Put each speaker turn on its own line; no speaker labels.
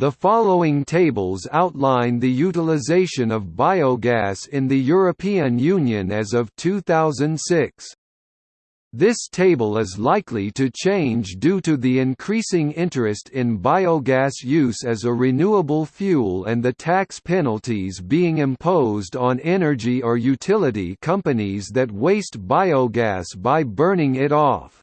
The following tables outline the utilization of biogas in the European Union as of 2006. This table is likely to change due to the increasing interest in biogas use as a renewable fuel and the tax penalties being imposed on energy or utility companies that waste biogas by burning it off.